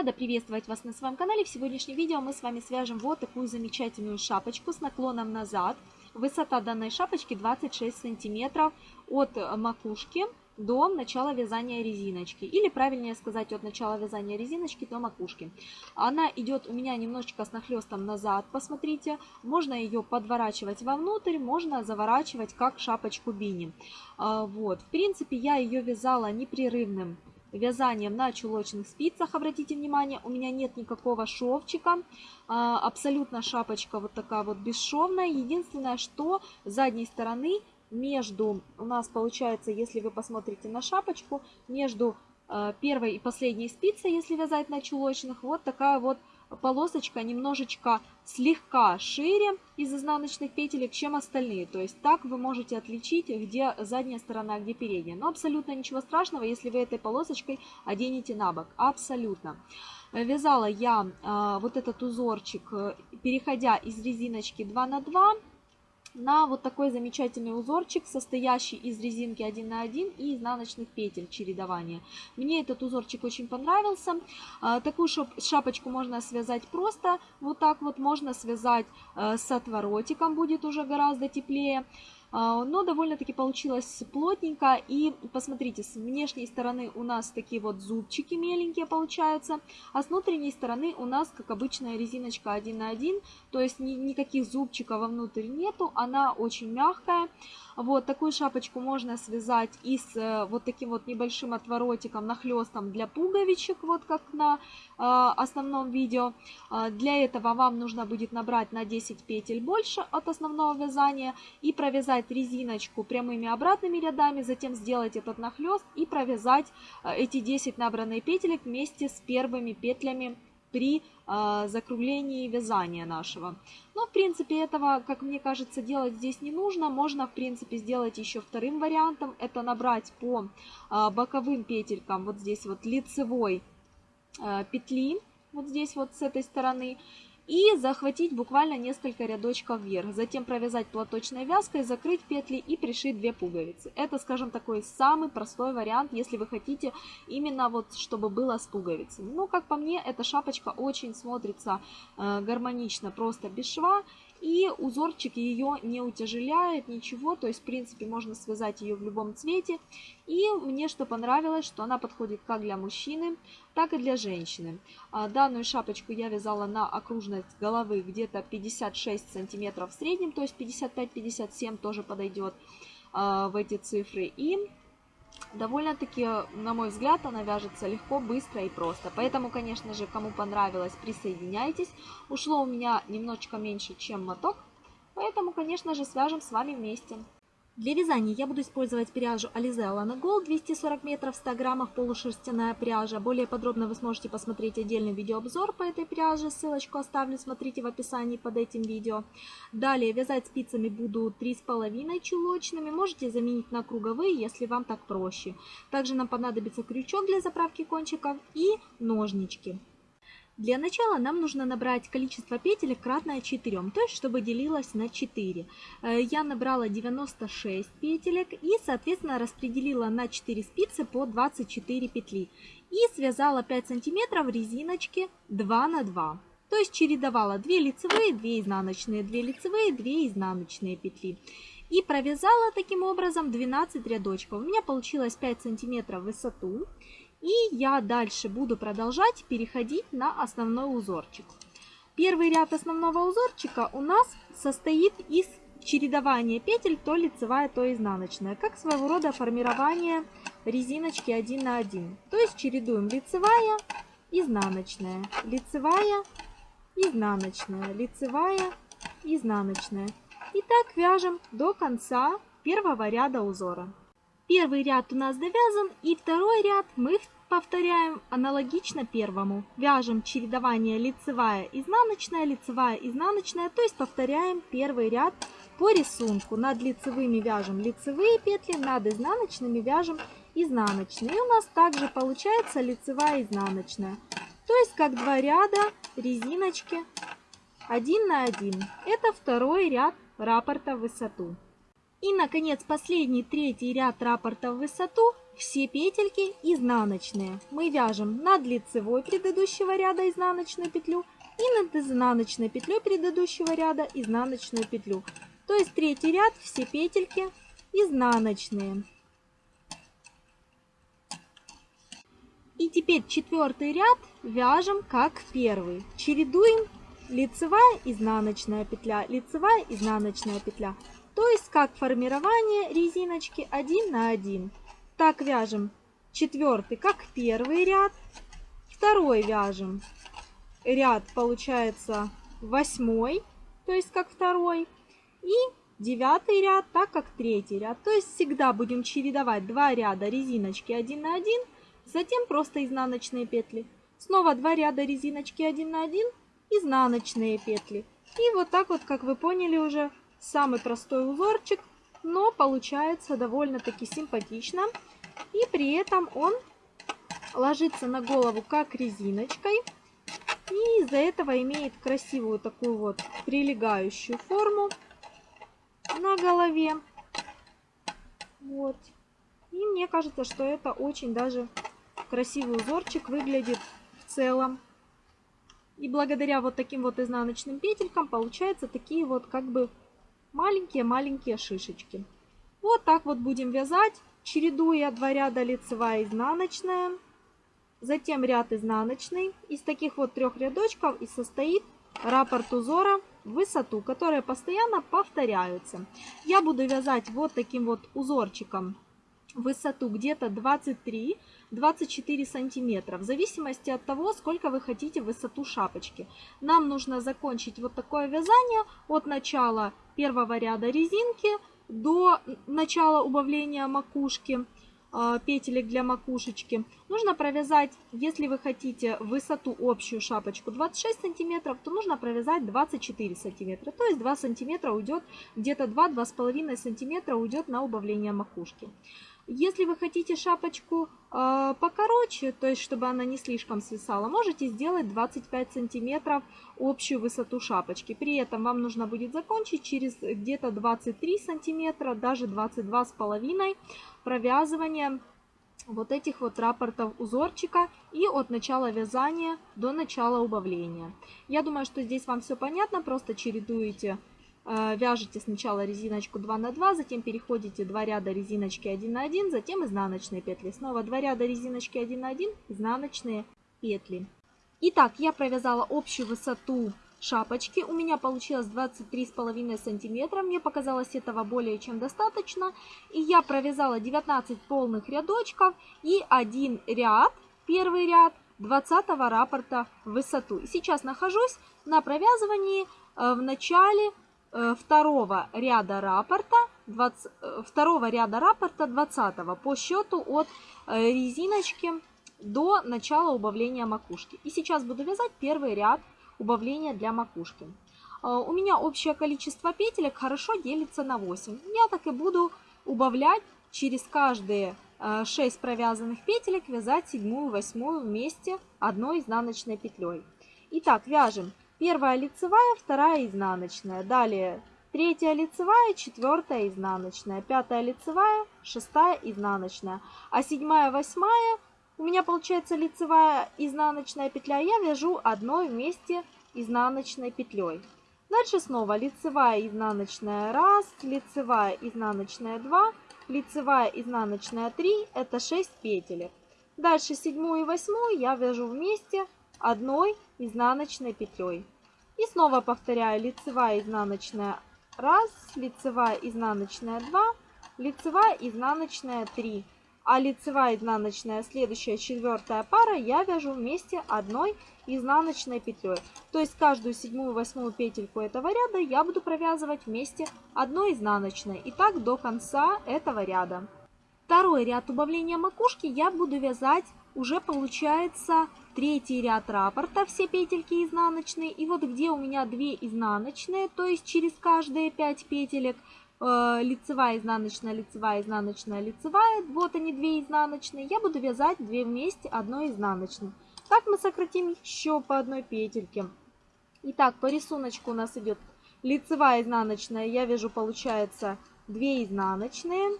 Рада приветствовать вас на своем канале. В сегодняшнем видео мы с вами свяжем вот такую замечательную шапочку с наклоном назад. Высота данной шапочки 26 сантиметров от макушки до начала вязания резиночки. Или правильнее сказать, от начала вязания резиночки до макушки. Она идет у меня немножечко с нахлестом назад, посмотрите. Можно ее подворачивать вовнутрь, можно заворачивать как шапочку бини. А, вот, в принципе, я ее вязала непрерывным вязанием на чулочных спицах. Обратите внимание, у меня нет никакого шовчика. А, абсолютно шапочка вот такая вот бесшовная. Единственное, что с задней стороны между, у нас получается, если вы посмотрите на шапочку, между первой и последней спицей, если вязать на чулочных, вот такая вот полосочка немножечко слегка шире из изнаночных петелек, чем остальные. То есть так вы можете отличить, где задняя сторона, где передняя. Но абсолютно ничего страшного, если вы этой полосочкой оденете на бок. Абсолютно. Вязала я э, вот этот узорчик, э, переходя из резиночки 2 на 2 на вот такой замечательный узорчик, состоящий из резинки 1 на 1 и изнаночных петель чередования. Мне этот узорчик очень понравился. А, такую шапочку можно связать просто, вот так вот можно связать э, с отворотиком, будет уже гораздо теплее. А, но довольно-таки получилось плотненько. И посмотрите, с внешней стороны у нас такие вот зубчики меленькие получаются, а с внутренней стороны у нас, как обычная резиночка 1 на 1, то есть ни, никаких зубчиков вовнутрь нету, она очень мягкая. Вот такую шапочку можно связать и с э, вот таким вот небольшим отворотиком, нахлестом для пуговичек, вот как на э, основном видео. Э, для этого вам нужно будет набрать на 10 петель больше от основного вязания и провязать резиночку прямыми обратными рядами, затем сделать этот нахлест и провязать эти 10 набранные петелек вместе с первыми петлями при э, закруглении вязания нашего. Но, в принципе, этого, как мне кажется, делать здесь не нужно. Можно, в принципе, сделать еще вторым вариантом. Это набрать по э, боковым петелькам, вот здесь вот лицевой э, петли, вот здесь вот с этой стороны и захватить буквально несколько рядочков вверх. Затем провязать платочной вязкой, закрыть петли и пришить две пуговицы. Это, скажем, такой самый простой вариант, если вы хотите именно вот, чтобы было с пуговицами. Ну, как по мне, эта шапочка очень смотрится э, гармонично, просто без шва. И узорчик ее не утяжеляет, ничего, то есть, в принципе, можно связать ее в любом цвете. И мне что понравилось, что она подходит как для мужчины, так и для женщины. А, данную шапочку я вязала на окружность головы где-то 56 сантиметров в среднем, то есть 55-57 тоже подойдет а, в эти цифры. И довольно-таки, на мой взгляд, она вяжется легко, быстро и просто. Поэтому, конечно же, кому понравилось, присоединяйтесь. Ушло у меня немножечко меньше, чем моток, поэтому, конечно же, свяжем с вами вместе. Для вязания я буду использовать пряжу Alize Alana Gold 240 метров 100 граммов полушерстяная пряжа. Более подробно вы сможете посмотреть отдельный видеообзор по этой пряже. Ссылочку оставлю, смотрите в описании под этим видео. Далее вязать спицами буду 3,5 чулочными. Можете заменить на круговые, если вам так проще. Также нам понадобится крючок для заправки кончиков и ножнички. Для начала нам нужно набрать количество петелек кратное 4, то есть чтобы делилось на 4. Э, я набрала 96 петелек и, соответственно, распределила на 4 спицы по 24 петли. И связала 5 сантиметров резиночки 2 на 2. То есть чередовала 2 лицевые, 2 изнаночные, 2 лицевые, 2 изнаночные петли. И провязала таким образом 12 рядочков. У меня получилось 5 сантиметров в высоту. И я дальше буду продолжать переходить на основной узорчик. Первый ряд основного узорчика у нас состоит из чередования петель то лицевая, то изнаночная, как своего рода формирование резиночки 1 на 1. То есть чередуем лицевая, изнаночная, лицевая, изнаночная, лицевая, изнаночная. И так вяжем до конца первого ряда узора. Первый ряд у нас довязан, и второй ряд мы повторяем аналогично первому. Вяжем чередование лицевая, изнаночная, лицевая, изнаночная, то есть повторяем первый ряд по рисунку. Над лицевыми вяжем лицевые петли, над изнаночными вяжем изнаночные. И у нас также получается лицевая, изнаночная. То есть как два ряда резиночки один на один. Это второй ряд раппорта в высоту. И, наконец, последний третий ряд раппорта в высоту. все петельки изнаночные. Мы вяжем над лицевой предыдущего ряда изнаночную петлю и над изнаночной петлей предыдущего ряда изнаночную петлю. То есть третий ряд все петельки изнаночные. И теперь четвертый ряд вяжем как первый. Чередуем лицевая, изнаночная петля, лицевая, изнаночная петля. То есть как формирование резиночки 1 на 1. Так вяжем четвертый, как первый ряд. Второй вяжем ряд, получается, восьмой, то есть как второй. И девятый ряд, так как третий ряд. То есть всегда будем чередовать два ряда резиночки 1 на 1, затем просто изнаночные петли. Снова два ряда резиночки 1 на 1, изнаночные петли. И вот так вот, как вы поняли уже, самый простой узорчик, но получается довольно-таки симпатично. И при этом он ложится на голову как резиночкой. И из-за этого имеет красивую такую вот прилегающую форму на голове. Вот. И мне кажется, что это очень даже красивый узорчик выглядит в целом. И благодаря вот таким вот изнаночным петелькам получаются такие вот как бы маленькие-маленькие шишечки. Вот так вот будем вязать, чередуя два ряда лицевая изнаночная. Затем ряд изнаночный. Из таких вот трех рядочков и состоит раппорт узора в высоту, которые постоянно повторяются. Я буду вязать вот таким вот узорчиком высоту где-то 23-24 сантиметра, в зависимости от того, сколько вы хотите высоту шапочки. Нам нужно закончить вот такое вязание от начала первого ряда резинки до начала убавления макушки. А, петелек для макушечки. Нужно провязать, если вы хотите высоту общую шапочку 26 сантиметров, то нужно провязать 24 сантиметра. То есть 2 сантиметра уйдет, где-то 2-2,5 сантиметра уйдет на убавление макушки. Если вы хотите шапочку э, покороче, то есть чтобы она не слишком свисала, можете сделать 25 сантиметров общую высоту шапочки. При этом вам нужно будет закончить через где-то 23 сантиметра, даже 22 с половиной провязывания вот этих вот рапортов узорчика и от начала вязания до начала убавления. Я думаю, что здесь вам все понятно, просто чередуете вяжете сначала резиночку 2 на 2, затем переходите 2 ряда резиночки 1 на 1, затем изнаночные петли. Снова 2 ряда резиночки 1 на 1, изнаночные петли. Итак, я провязала общую высоту шапочки. У меня получилось 23,5 сантиметра. Мне показалось этого более чем достаточно. И я провязала 19 полных рядочков и один ряд, первый ряд 20 раппорта в высоту. И сейчас нахожусь на провязывании э, в начале Э, второго ряда раппорта, 20, э, второго ряда раппорта 20 по счету от э, резиночки до начала убавления макушки. И сейчас буду вязать первый ряд убавления для макушки. У меня общее количество петелек хорошо делится на 8. Я так и буду убавлять через каждые 6 провязанных петелек вязать седьмую, восьмую вместе одной изнаночной петлей. Итак, вяжем Первая лицевая, вторая изнаночная. Далее третья лицевая, четвертая изнаночная, пятая лицевая, шестая изнаночная. А седьмая, восьмая, у меня получается лицевая изнаночная петля, я вяжу одной вместе изнаночной петлей. Дальше снова лицевая изнаночная 1, лицевая изнаночная 2, лицевая изнаночная 3, это 6 петелек. Дальше седьмую и восьмую я вяжу вместе одной изнаночной петлей. И снова повторяю лицевая изнаночная 1, лицевая изнаночная 2, лицевая изнаночная 3. А лицевая изнаночная следующая четвертая пара я вяжу вместе одной изнаночной петлей. То есть каждую седьмую восьмую петельку этого ряда я буду провязывать вместе одной изнаночной. И так до конца этого ряда. Второй ряд убавления макушки я буду вязать уже получается третий ряд раппорта, все петельки изнаночные. И вот где у меня 2 изнаночные, то есть через каждые 5 петелек, э, лицевая, изнаночная, лицевая, изнаночная, лицевая, вот они 2 изнаночные, я буду вязать 2 вместе одной изнаночной. Так мы сократим еще по одной петельке. Итак, по рисунку у нас идет лицевая, изнаночная, я вяжу, получается, 2 изнаночные,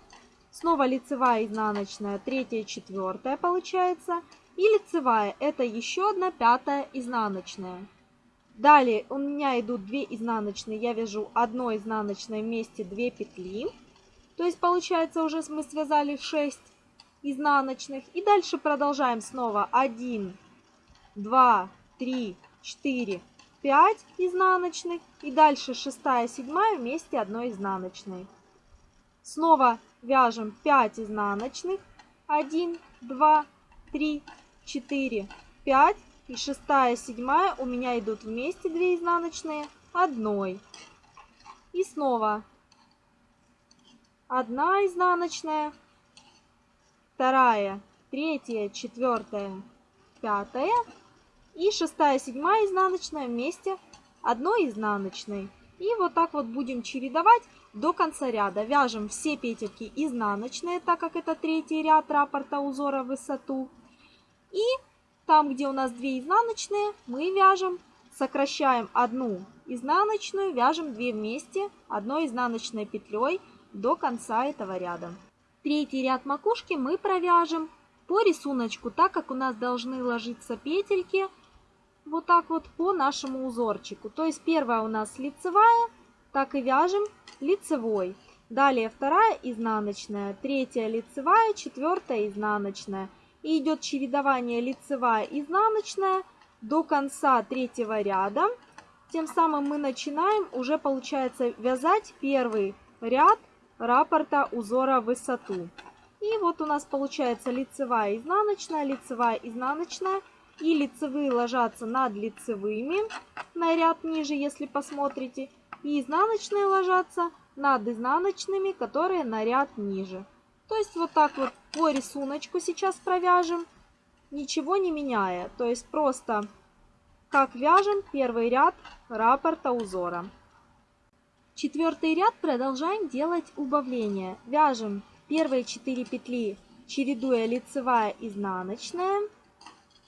Снова лицевая изнаночная, третья, четвертая получается. И лицевая, это еще одна пятая изнаночная. Далее у меня идут 2 изнаночные, я вяжу одной изнаночной вместе 2 петли. То есть получается уже мы связали 6 изнаночных. И дальше продолжаем снова 1, 2, 3, 4, 5 изнаночных. И дальше 6, 7 вместе одной изнаночной. Снова вяжем 5 изнаночных. 1, 2, 3, 4, 5. И шестая, седьмая у меня идут вместе 2 изнаночные одной. И снова одна изнаночная, вторая, третья, четвертая, пятая и шестая, седьмая изнаночная вместе одной изнаночной. И вот так вот будем чередовать до конца ряда. Вяжем все петельки изнаночные, так как это третий ряд раппорта узора в высоту. И там, где у нас 2 изнаночные, мы вяжем, сокращаем одну изнаночную, вяжем 2 вместе одной изнаночной петлей до конца этого ряда. Третий ряд макушки мы провяжем по рисунку, так как у нас должны ложиться петельки вот так вот по нашему узорчику. То есть первая у нас лицевая, так и вяжем лицевой. Далее вторая изнаночная, третья лицевая, четвертая изнаночная – и идет чередование лицевая изнаночная до конца третьего ряда. Тем самым мы начинаем уже получается вязать первый ряд раппорта узора в высоту. И вот у нас получается лицевая изнаночная, лицевая изнаночная. И лицевые ложатся над лицевыми на ряд ниже, если посмотрите. И изнаночные ложатся над изнаночными, которые на ряд ниже. То есть вот так вот по рисунку сейчас провяжем, ничего не меняя. То есть просто как вяжем первый ряд раппорта узора. Четвертый ряд продолжаем делать убавление. Вяжем первые 4 петли, чередуя лицевая изнаночная,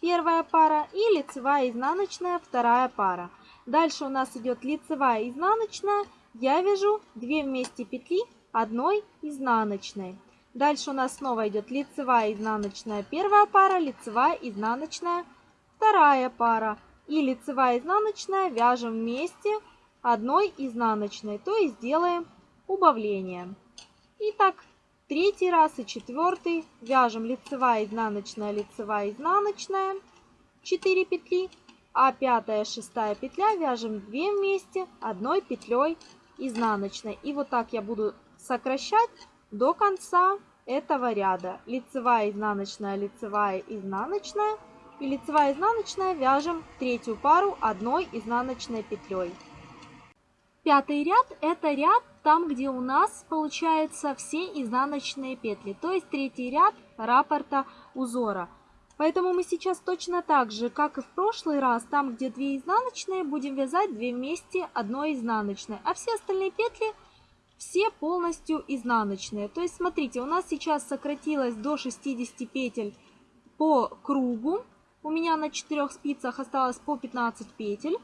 первая пара, и лицевая изнаночная, вторая пара. Дальше у нас идет лицевая изнаночная, я вяжу 2 вместе петли одной изнаночной. Дальше у нас снова идет лицевая, изнаночная первая пара, лицевая, изнаночная вторая пара. И лицевая, изнаночная вяжем вместе одной изнаночной, то есть делаем убавление. Итак, третий раз и четвертый вяжем лицевая, изнаночная, лицевая, изнаночная 4 петли, а пятая, шестая петля вяжем 2 вместе одной петлей изнаночной. И вот так я буду сокращать до конца этого ряда. Лицевая, изнаночная, лицевая, изнаночная. И лицевая, изнаночная вяжем третью пару одной изнаночной петлей. Пятый ряд это ряд там, где у нас получается все изнаночные петли, то есть третий ряд раппорта узора. Поэтому мы сейчас точно так же, как и в прошлый раз, там, где 2 изнаночные, будем вязать 2 вместе одной изнаночной. А все остальные петли все полностью изнаночные. То есть, смотрите, у нас сейчас сократилось до 60 петель по кругу. У меня на 4 спицах осталось по 15 петель.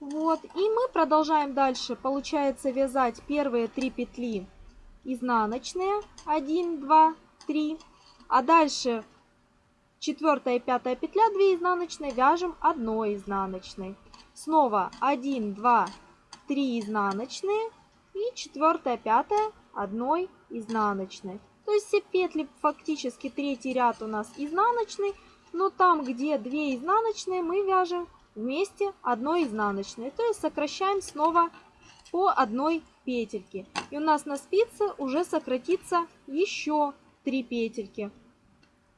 Вот, и мы продолжаем дальше, получается, вязать первые 3 петли изнаночные. 1, 2, 3. А дальше четвертая и пятая петля 2 изнаночные вяжем одной изнаночной. Снова 1, 2, 3 изнаночные и четвертая, пятая одной изнаночной. То есть все петли фактически третий ряд у нас изнаночный, но там, где 2 изнаночные, мы вяжем вместе одной изнаночной. То есть сокращаем снова по одной петельке. И у нас на спице уже сократится еще 3 петельки.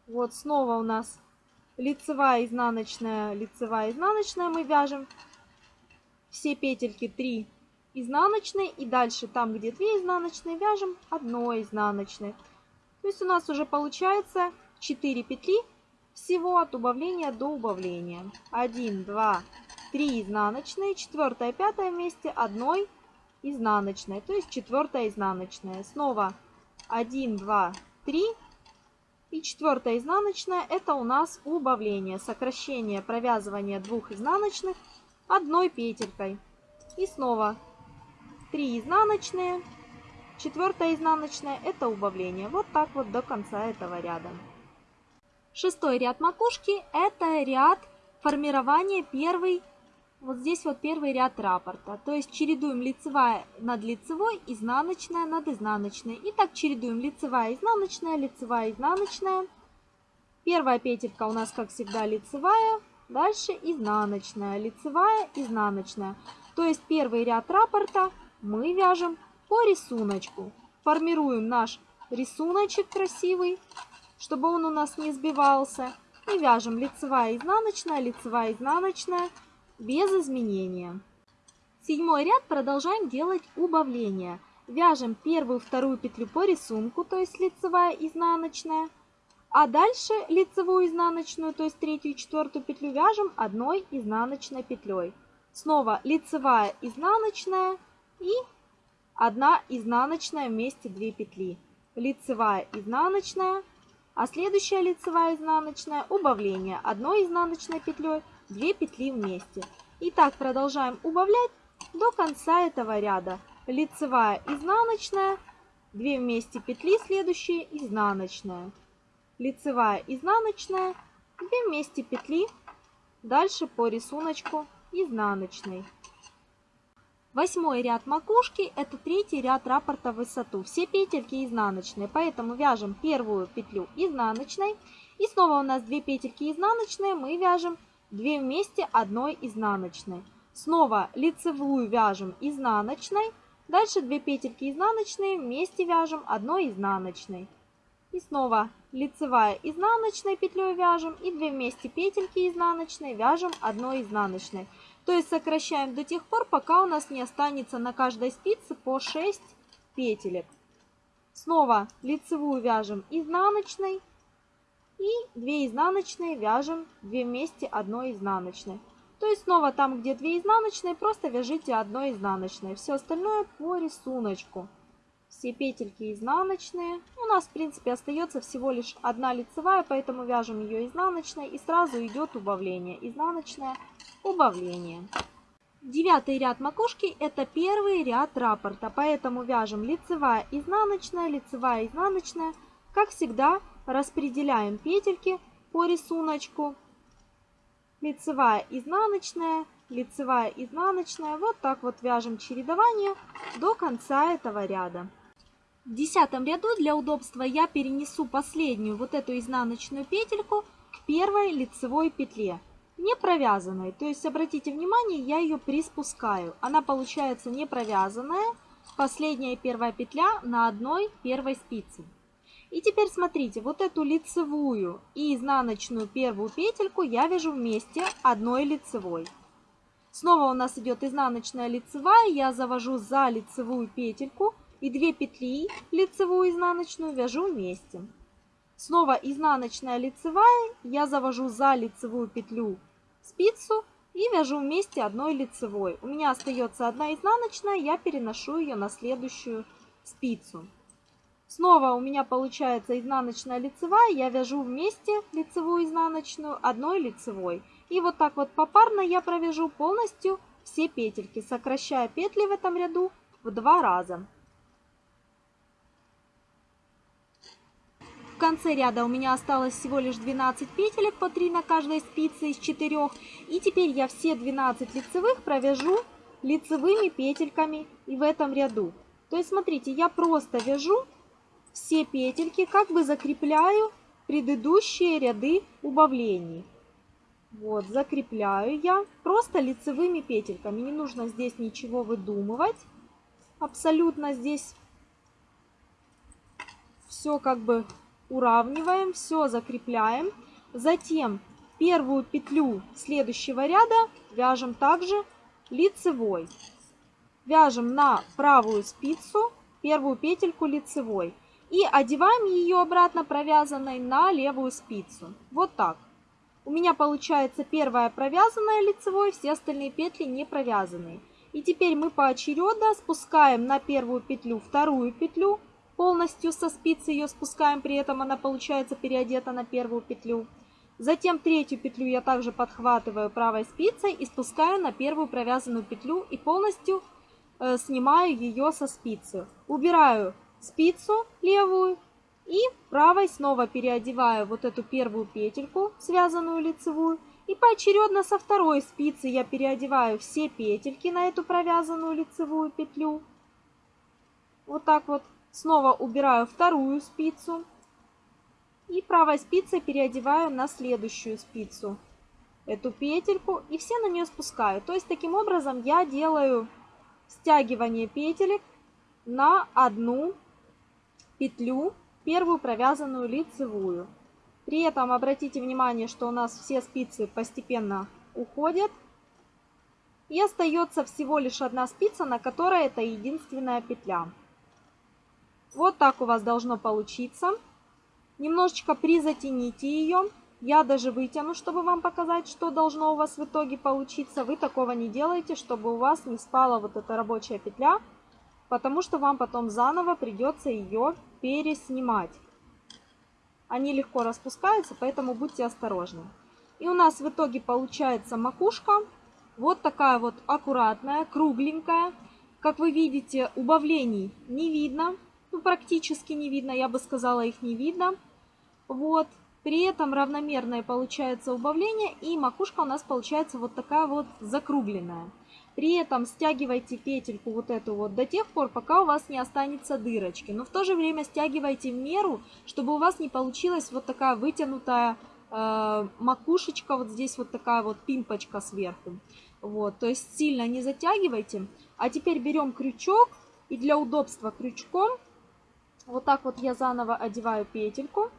Вот снова у нас лицевая, изнаночная, лицевая, изнаночная мы вяжем. Все петельки 3 изнаночной и дальше там, где 2 изнаночные, вяжем одной изнаночной. То есть у нас уже получается 4 петли всего от убавления до убавления. 1, 2, 3 изнаночные, 4, 5 вместе одной изнаночной, то есть 4 изнаночная. Снова 1, 2, 3 и 4 изнаночная это у нас убавление, сокращение провязывания двух изнаночных одной петелькой. И снова 3 изнаночные, четвертая изнаночная это убавление. Вот так вот до конца этого ряда. Шестой ряд макушки это ряд формирования первый, вот здесь вот первый ряд раппорта. То есть чередуем лицевая над лицевой, изнаночная над изнаночной. И так чередуем лицевая, изнаночная, лицевая, изнаночная. Первая петелька у нас, как всегда, лицевая. Дальше изнаночная, лицевая, изнаночная. То есть первый ряд раппорта мы вяжем по рисунку. Формируем наш рисуночек красивый, чтобы он у нас не сбивался. И вяжем лицевая, изнаночная, лицевая, изнаночная без изменения. Седьмой ряд продолжаем делать убавление. Вяжем первую, вторую петлю по рисунку, то есть лицевая, изнаночная. А дальше лицевую изнаночную, то есть третью и четвертую петлю вяжем одной изнаночной петлей. Снова лицевая изнаночная и одна изнаночная вместе 2 петли. Лицевая изнаночная, а следующая лицевая изнаночная убавление одной изнаночной петлей 2 петли вместе. И так продолжаем убавлять до конца этого ряда. Лицевая изнаночная, 2 вместе петли следующие изнаночная лицевая, изнаночная, 2 вместе петли, дальше по рисунку изнаночной. Восьмой ряд макушки это третий ряд раппорта в высоту. Все петельки изнаночные, поэтому вяжем первую петлю изнаночной. И снова у нас 2 петельки изнаночные, мы вяжем 2 вместе одной изнаночной. Снова лицевую вяжем изнаночной. Дальше 2 петельки изнаночные вместе вяжем одной изнаночной. И снова лицевая изнаночной петлей вяжем и 2 вместе петельки изнаночной вяжем одной изнаночной. То есть сокращаем до тех пор, пока у нас не останется на каждой спице по 6 петелек. Снова лицевую вяжем изнаночной и 2 изнаночные вяжем 2 вместе одной изнаночной. То есть снова там, где 2 изнаночные, просто вяжите одной изнаночной. Все остальное по рисунку все петельки изнаночные. У нас, в принципе, остается всего лишь одна лицевая, поэтому вяжем ее изнаночной и сразу идет убавление. Изнаночное убавление. Девятый ряд макушки это первый ряд раппорта, поэтому вяжем лицевая, изнаночная, лицевая, изнаночная. Как всегда, распределяем петельки по рисунку. Лицевая, изнаночная, лицевая, изнаночная. Вот так вот вяжем чередование до конца этого ряда. В десятом ряду для удобства я перенесу последнюю вот эту изнаночную петельку к первой лицевой петле, не провязанной. То есть, обратите внимание, я ее приспускаю. Она получается не провязанная, последняя первая петля на одной первой спице. И теперь смотрите, вот эту лицевую и изнаночную первую петельку я вяжу вместе одной лицевой. Снова у нас идет изнаночная лицевая, я завожу за лицевую петельку и 2 петли лицевую изнаночную вяжу вместе. Снова изнаночная лицевая, я завожу за лицевую петлю спицу и вяжу вместе одной лицевой. У меня остается одна изнаночная, я переношу ее на следующую спицу. Снова у меня получается изнаночная лицевая, я вяжу вместе лицевую изнаночную одной лицевой. И вот так вот попарно я провяжу полностью все петельки, сокращая петли в этом ряду в два раза. Конце ряда у меня осталось всего лишь 12 петелек по 3 на каждой спице из 4. И теперь я все 12 лицевых провяжу лицевыми петельками и в этом ряду. То есть смотрите, я просто вяжу все петельки, как бы закрепляю предыдущие ряды убавлений. Вот, закрепляю я просто лицевыми петельками. Не нужно здесь ничего выдумывать. Абсолютно здесь все как бы уравниваем, все закрепляем. Затем первую петлю следующего ряда вяжем также лицевой. Вяжем на правую спицу первую петельку лицевой. И одеваем ее обратно провязанной на левую спицу. Вот так. У меня получается первая провязанная лицевой, все остальные петли не провязанные. И теперь мы поочередно спускаем на первую петлю вторую петлю, полностью со спицы ее спускаем, при этом она получается переодета на первую петлю. Затем третью петлю я также подхватываю правой спицей и спускаю на первую провязанную петлю и полностью э, снимаю ее со спицы. Убираю спицу левую и правой снова переодеваю вот эту первую петельку, связанную лицевую. И поочередно со второй спицы я переодеваю все петельки на эту провязанную лицевую петлю. Вот так вот. Снова убираю вторую спицу. И правой спицей переодеваю на следующую спицу эту петельку и все на нее спускаю. То есть таким образом я делаю стягивание петелек на одну петлю, первую провязанную лицевую. При этом обратите внимание, что у нас все спицы постепенно уходят. И остается всего лишь одна спица, на которой это единственная петля. Вот так у вас должно получиться. Немножечко призатяните ее. Я даже вытяну, чтобы вам показать, что должно у вас в итоге получиться. Вы такого не делаете, чтобы у вас не спала вот эта рабочая петля, потому что вам потом заново придется ее переснимать. Они легко распускаются, поэтому будьте осторожны. И у нас в итоге получается макушка. Вот такая вот аккуратная, кругленькая. Как вы видите, убавлений не видно. Ну, практически не видно, я бы сказала, их не видно. Вот. При этом равномерное получается убавление, и макушка у нас получается вот такая вот закругленная. При этом стягивайте петельку вот эту вот до тех пор, пока у вас не останется дырочки. Но в то же время стягивайте в меру, чтобы у вас не получилась вот такая вытянутая э, макушечка, вот здесь вот такая вот пимпочка сверху. Вот, то есть сильно не затягивайте. А теперь берем крючок и для удобства крючком вот так вот я заново одеваю петельку,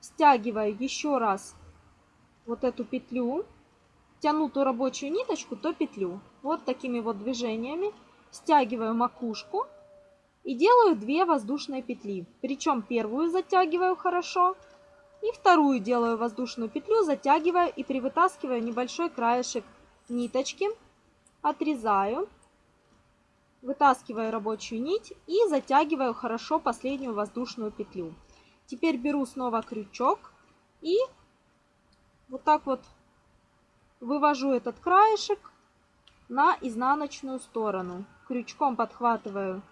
стягиваю еще раз вот эту петлю, тяну ту рабочую ниточку, то петлю. Вот такими вот движениями стягиваю макушку и делаю 2 воздушные петли. Причем первую затягиваю хорошо и вторую делаю воздушную петлю, затягиваю и привытаскиваю небольшой краешек ниточки, отрезаю вытаскиваю рабочую нить и затягиваю хорошо последнюю воздушную петлю. Теперь беру снова крючок и вот так вот вывожу этот краешек на изнаночную сторону. Крючком подхватываю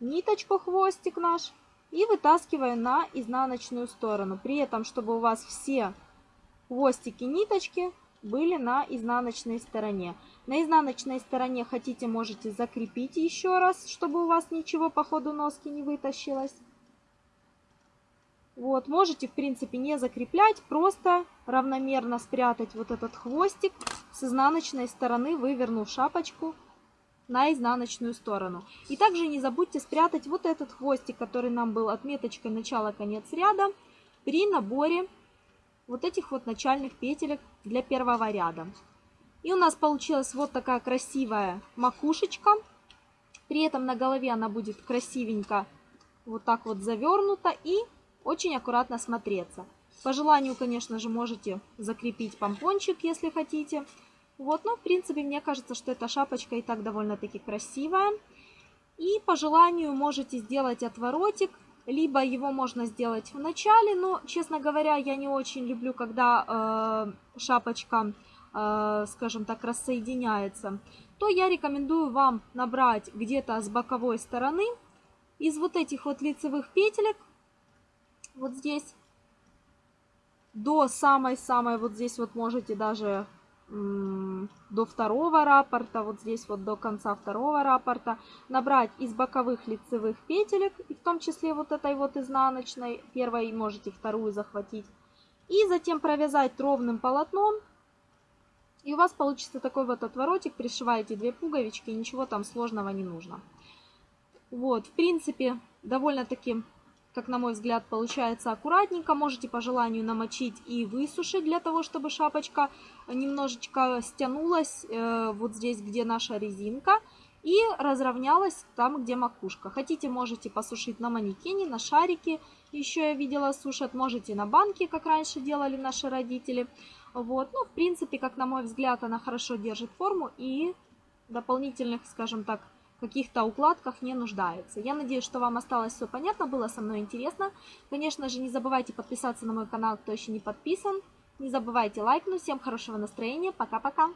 ниточку, хвостик наш, и вытаскиваю на изнаночную сторону. При этом, чтобы у вас все хвостики ниточки были на изнаночной стороне. На изнаночной стороне хотите, можете закрепить еще раз, чтобы у вас ничего по ходу носки не вытащилось. Вот, можете, в принципе, не закреплять, просто равномерно спрятать вот этот хвостик с изнаночной стороны, вывернув шапочку на изнаночную сторону. И также не забудьте спрятать вот этот хвостик, который нам был отметочкой начала-конец ряда, при наборе вот этих вот начальных петелек для первого ряда. И у нас получилась вот такая красивая макушечка. При этом на голове она будет красивенько вот так вот завернута и очень аккуратно смотреться. По желанию, конечно же, можете закрепить помпончик, если хотите. Вот, но в принципе, мне кажется, что эта шапочка и так довольно-таки красивая. И по желанию можете сделать отворотик либо его можно сделать в начале, но, честно говоря, я не очень люблю, когда э, шапочка, э, скажем так, рассоединяется, то я рекомендую вам набрать где-то с боковой стороны из вот этих вот лицевых петелек, вот здесь, до самой-самой, вот здесь вот можете даже до второго раппорта, вот здесь вот до конца второго раппорта, набрать из боковых лицевых петелек, и в том числе вот этой вот изнаночной, первой можете вторую захватить, и затем провязать ровным полотном, и у вас получится такой вот отворотик, пришиваете две пуговички, ничего там сложного не нужно. Вот, в принципе, довольно-таки как на мой взгляд, получается аккуратненько. Можете по желанию намочить и высушить для того, чтобы шапочка немножечко стянулась э, вот здесь, где наша резинка, и разровнялась там, где макушка. Хотите, можете посушить на манекене, на шарике. Еще я видела сушат. Можете на банке, как раньше делали наши родители. Вот. Ну, в принципе, как на мой взгляд, она хорошо держит форму и дополнительных, скажем так, каких-то укладках не нуждается. Я надеюсь, что вам осталось все понятно, было со мной интересно. Конечно же, не забывайте подписаться на мой канал, кто еще не подписан. Не забывайте лайкнуть. Всем хорошего настроения. Пока-пока.